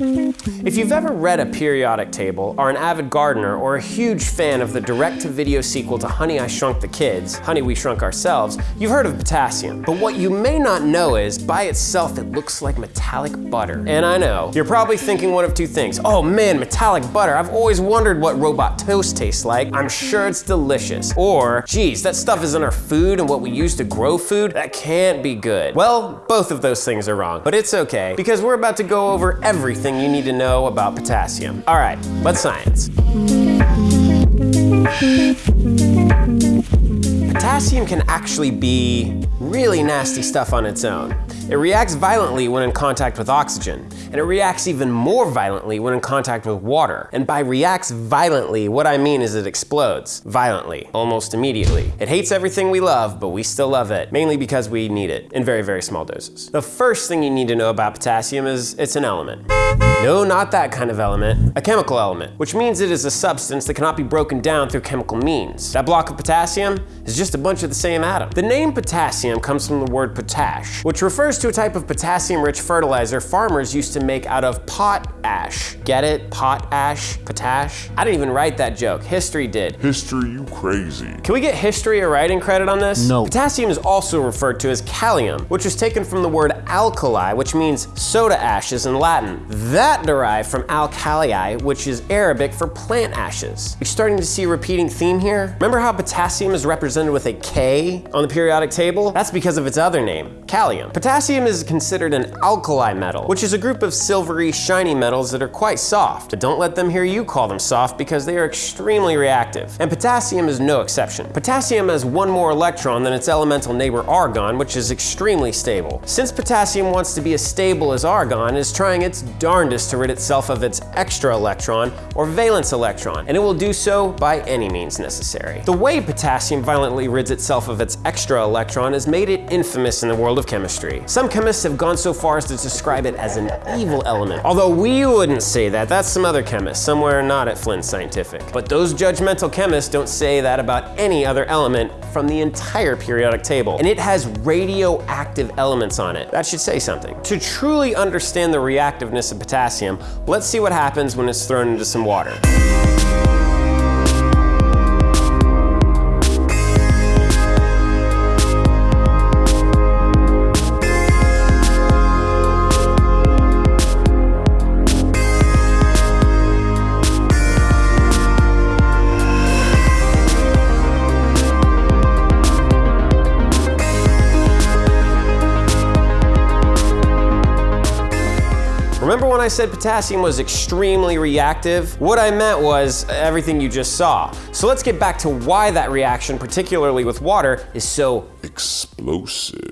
If you've ever read a periodic table, are an avid gardener, or a huge fan of the direct-to-video sequel to Honey, I Shrunk the Kids, Honey, We Shrunk Ourselves, you've heard of potassium. But what you may not know is, by itself, it looks like metallic butter. And I know, you're probably thinking one of two things. Oh man, metallic butter, I've always wondered what robot toast tastes like. I'm sure it's delicious. Or, geez, that stuff is in our food and what we use to grow food? That can't be good. Well, both of those things are wrong, but it's okay, because we're about to go over everything you need to know about potassium. All right, let's science. Potassium can actually be really nasty stuff on its own. It reacts violently when in contact with oxygen, and it reacts even more violently when in contact with water. And by reacts violently, what I mean is it explodes violently, almost immediately. It hates everything we love, but we still love it, mainly because we need it in very, very small doses. The first thing you need to know about potassium is it's an element. No, not that kind of element. A chemical element, which means it is a substance that cannot be broken down through chemical means. That block of potassium is just a bunch of the same atom. The name potassium comes from the word potash, which refers to a type of potassium-rich fertilizer farmers used to make out of pot ash. Get it? Pot ash? Potash? I didn't even write that joke. History did. History, you crazy. Can we get history a writing credit on this? No. Potassium is also referred to as kalium, which is taken from the word alkali, which means soda ashes in Latin. That derived from alkalii, which is Arabic for plant ashes. You're starting to see a repeating theme here? Remember how potassium is represented with a K on the periodic table? That's because of its other name, kalium. Potassium is considered an alkali metal, which is a group of silvery, shiny metals that are quite soft. But don't let them hear you call them soft because they are extremely reactive. And potassium is no exception. Potassium has one more electron than its elemental neighbor argon, which is extremely stable. Since potassium wants to be as stable as argon, it is trying its darndest to rid itself of its extra electron, or valence electron, and it will do so by any means necessary. The way potassium violently rids itself of its extra electron has made it infamous in the world of chemistry. Some chemists have gone so far as to describe it as an evil element, although we wouldn't say that, that's some other chemist, somewhere not at Flinn Scientific. But those judgmental chemists don't say that about any other element from the entire periodic table, and it has radioactive elements on it. That should say something. To truly understand the reactiveness of potassium, let's see what happens when it's thrown into some water. Remember when I said potassium was extremely reactive? What I meant was everything you just saw. So let's get back to why that reaction, particularly with water, is so Explosive.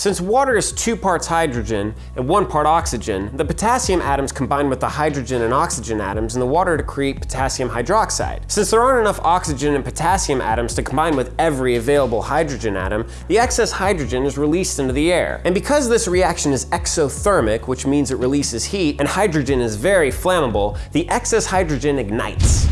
Since water is two parts hydrogen and one part oxygen, the potassium atoms combine with the hydrogen and oxygen atoms in the water to create potassium hydroxide. Since there aren't enough oxygen and potassium atoms to combine with every available hydrogen atom, the excess hydrogen is released into the air. And because this reaction is exothermic, which means it releases heat, and hydrogen is very flammable, the excess hydrogen ignites.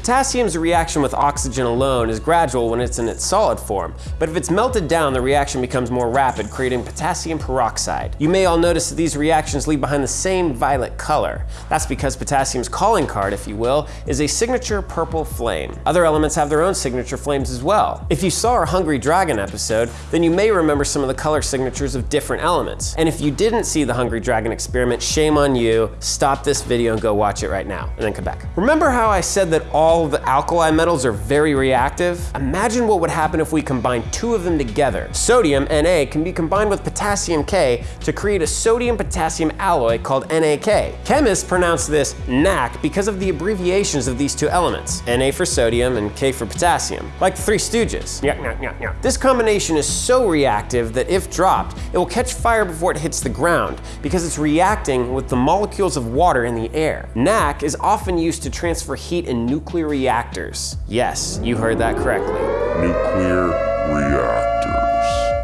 Potassium's reaction with oxygen alone is gradual when it's in its solid form, but if it's melted down, the reaction becomes more rapid, creating potassium peroxide. You may all notice that these reactions leave behind the same violet color. That's because potassium's calling card, if you will, is a signature purple flame. Other elements have their own signature flames as well. If you saw our Hungry Dragon episode, then you may remember some of the color signatures of different elements. And if you didn't see the Hungry Dragon experiment, shame on you. Stop this video and go watch it right now, and then come back. Remember how I said that all of the alkali metals are very reactive? Imagine what would happen if we combine two of them together. Sodium, Na, can be combined with potassium K to create a sodium-potassium alloy called NaK. Chemists pronounce this NaK because of the abbreviations of these two elements, Na for sodium and K for potassium, like the Three Stooges. This combination is so reactive that if dropped, it will catch fire before it hits the ground because it's reacting with the molecules of water in the air. NaK is often used to transfer heat in nuclear reactors. Yes, you heard that correctly. Nuclear reactors.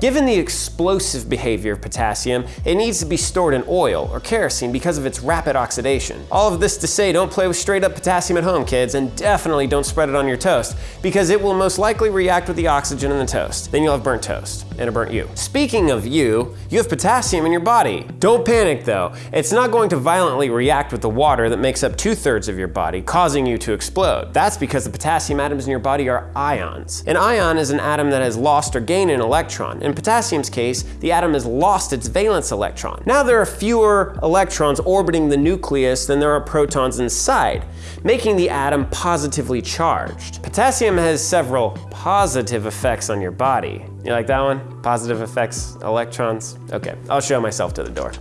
Given the explosive behavior of potassium, it needs to be stored in oil or kerosene because of its rapid oxidation. All of this to say don't play with straight up potassium at home, kids, and definitely don't spread it on your toast because it will most likely react with the oxygen in the toast. Then you'll have burnt toast and a burnt you. Speaking of you, you have potassium in your body. Don't panic though. It's not going to violently react with the water that makes up two thirds of your body, causing you to explode. That's because the potassium atoms in your body are ions. An ion is an atom that has lost or gained an electron. In potassium's case, the atom has lost its valence electron. Now there are fewer electrons orbiting the nucleus than there are protons inside, making the atom positively charged. Potassium has several positive effects on your body. You like that one? Positive effects, electrons? Okay, I'll show myself to the door.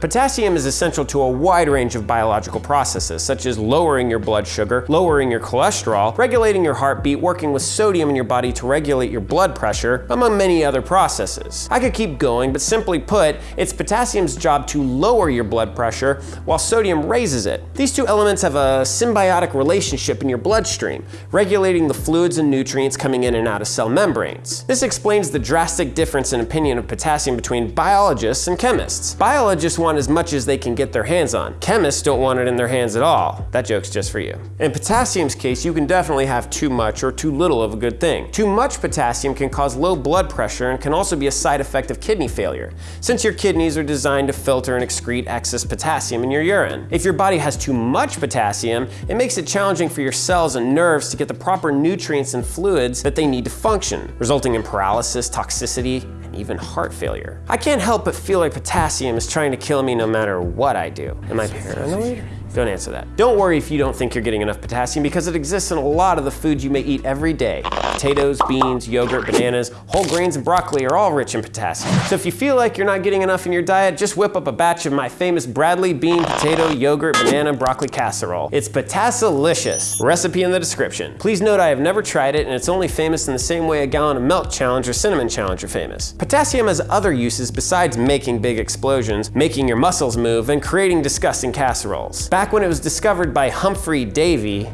Potassium is essential to a wide range of biological processes, such as lowering your blood sugar, lowering your cholesterol, regulating your heartbeat, working with sodium in your body to regulate your blood pressure, among many other processes. I could keep going, but simply put, it's potassium's job to lower your blood pressure while sodium raises it. These two elements have a symbiotic relationship in your bloodstream, regulating the fluids and nutrients coming in and out of cell membranes. This explains the drastic difference in opinion of potassium between biologists and chemists. Biologists want want as much as they can get their hands on. Chemists don't want it in their hands at all. That joke's just for you. In potassium's case, you can definitely have too much or too little of a good thing. Too much potassium can cause low blood pressure and can also be a side effect of kidney failure, since your kidneys are designed to filter and excrete excess potassium in your urine. If your body has too much potassium, it makes it challenging for your cells and nerves to get the proper nutrients and fluids that they need to function, resulting in paralysis, toxicity, and even heart failure. I can't help but feel like potassium is trying to kill me no matter what I do. Am I paranoid? Don't answer that. Don't worry if you don't think you're getting enough potassium because it exists in a lot of the foods you may eat every day. Potatoes, beans, yogurt, bananas, whole grains, and broccoli are all rich in potassium. So if you feel like you're not getting enough in your diet, just whip up a batch of my famous Bradley bean, potato, yogurt, banana, broccoli casserole. It's Potassilicious. Recipe in the description. Please note I have never tried it and it's only famous in the same way a gallon of milk challenge or cinnamon challenge are famous. Potassium has other uses besides making big explosions, making your muscles move, and creating disgusting casseroles. Back when it was discovered by Humphrey Davy,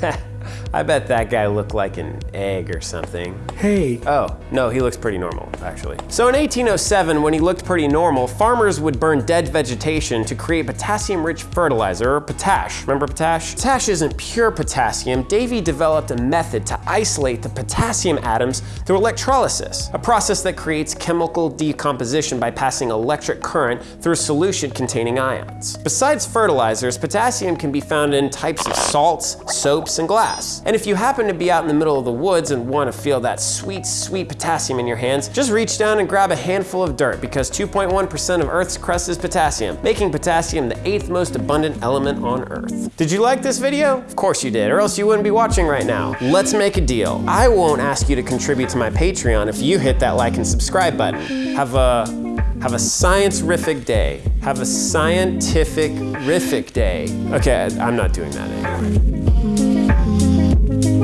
I bet that guy looked like an egg or something. Hey. Oh, no, he looks pretty normal, actually. So in 1807, when he looked pretty normal, farmers would burn dead vegetation to create potassium-rich fertilizer, or potash. Remember potash? Potash isn't pure potassium. Davy developed a method to isolate the potassium atoms through electrolysis, a process that creates chemical decomposition by passing electric current through a solution containing ions. Besides fertilizers, potassium can be found in types of salts, soaps, and glass. And if you happen to be out in the middle of the woods and want to feel that sweet, sweet potassium in your hands, just reach down and grab a handful of dirt because 2.1% of Earth's crust is potassium, making potassium the eighth most abundant element on Earth. Did you like this video? Of course you did, or else you wouldn't be watching right now. Let's make a deal. I won't ask you to contribute to my Patreon if you hit that like and subscribe button. Have a have a science-rific day. Have a scientific-rific day. Okay, I'm not doing that anymore.